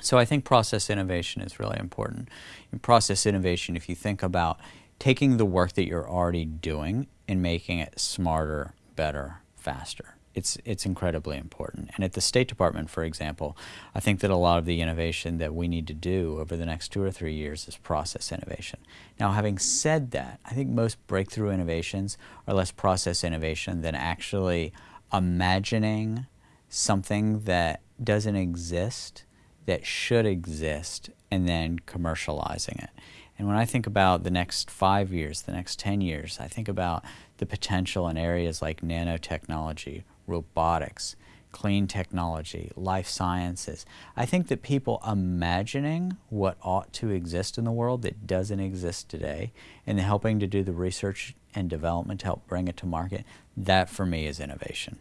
So I think process innovation is really important. In process innovation, if you think about taking the work that you're already doing and making it smarter, better, faster it's it's incredibly important. And at the State Department, for example, I think that a lot of the innovation that we need to do over the next two or three years is process innovation. Now, having said that, I think most breakthrough innovations are less process innovation than actually imagining something that doesn't exist that should exist and then commercializing it. And when I think about the next five years, the next 10 years, I think about the potential in areas like nanotechnology, robotics, clean technology, life sciences. I think that people imagining what ought to exist in the world that doesn't exist today and helping to do the research and development to help bring it to market, that for me is innovation.